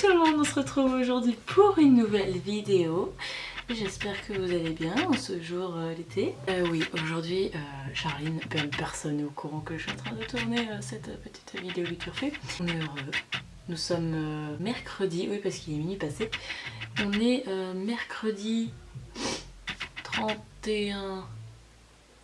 tout le monde, on se retrouve aujourd'hui pour une nouvelle vidéo. J'espère que vous allez bien en ce jour euh, l'été. Euh, oui, aujourd'hui, euh, Charline, ben, personne n'est au courant que je suis en train de tourner euh, cette petite vidéo fait. On est heureux. Nous sommes euh, mercredi, oui parce qu'il est minuit passé. On est mercredi 31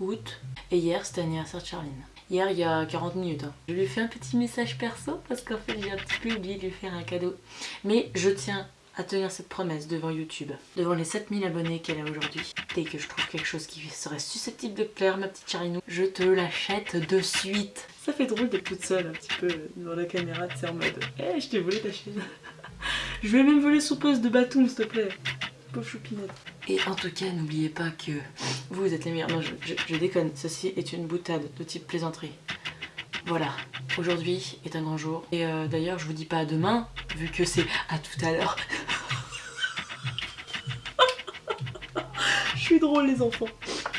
août. Et hier, c'était l'anniversaire de Charline. Hier, il y a 40 minutes. hein. Je lui ai fait un petit message perso parce qu'en fait, j'ai un petit peu oublié de lui faire un cadeau. Mais je tiens à tenir cette promesse devant YouTube, devant les 7000 abonnés qu'elle a aujourd'hui. Dès que je trouve quelque chose qui serait susceptible de plaire, ma petite Charinou, je te l'achète de suite. Ça fait drôle d'être toute seule un petit peu devant la caméra, c'est en mode « Eh, je t'ai volé ta chaise !» Je vais même voler son poste de bâton, s'il te plaît. Pauvre choupinette. Et en tout cas, n'oubliez pas que vous êtes les meilleurs. Non, je, je- je déconne. Ceci est une boutade de type plaisanterie. Voilà. Aujourd'hui est un grand jour. Et euh, d'ailleurs, je vous dis pas à demain, vu que c'est à tout à l'heure. je suis drôle, les enfants.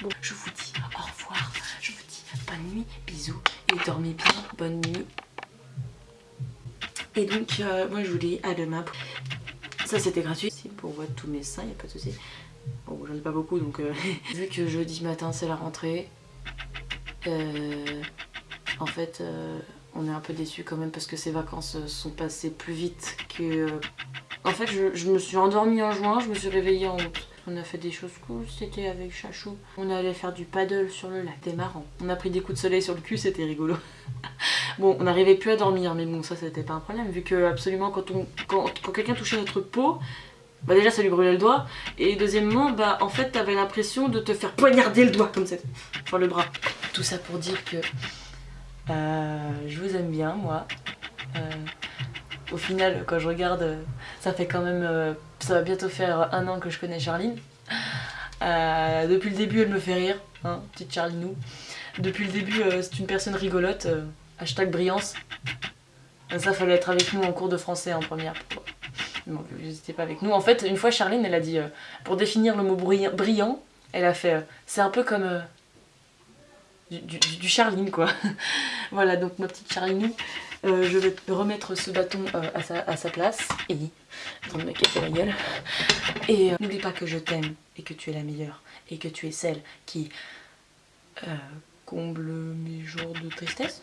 Bon, je vous dis au revoir. Je vous dis bonne nuit, bisous. Et dormez bien. Bonne nuit. Et donc, euh, moi, je vous dis à demain. Ça c'était gratuit, si pour voir tous mes seins, y a pas de souci. Bon, j'en ai pas beaucoup donc euh, vu que jeudi matin c'est la rentrée, euh, en fait euh, on est un peu déçus quand même parce que ces vacances sont passées plus vite que. En fait je, me suis endormie en juin, je me suis réveillée en août. On a fait des choses cool, c'était avec Chachou. On allait faire du paddle sur le lac, c'était marrant. On a pris des coups de soleil sur le cul, c'était rigolo. Bon, on n'arrivait plus à dormir, mais bon, ça c'était pas un problème, vu que absolument quand, on, quand quelqu'un touchait notre peau, bah déjà ça lui brûlait le doigt, et deuxièmement, bah en fait t'avais l'impression de te faire poignarder le doigt comme ça, enfin le bras. Tout ça pour dire que euh, je vous aime bien, moi. Euh, au final, quand je regarde, euh, ça fait quand même, ça va bientôt faire un an que je connais Charline. Depuis le début, elle me fait rire, hein, petite Charlinou. Depuis le début, c'est une personne rigolote. hashtag brillance. Ça, fallait être avec nous en cours de français en première. N'étiez pas avec nous. En fait, une fois, Charline, elle a dit, euh, pour définir le mot brillant, elle a fait, euh, c'est un peu comme euh, du, du- Charline, quoi. voilà, donc ma petite Charline, je vais remettre ce bâton à, sa, place. Et, gueule. Et n'oublie pas que je t'aime et que tu es la meilleure et que tu es celle qui comble mes jours de tristesse.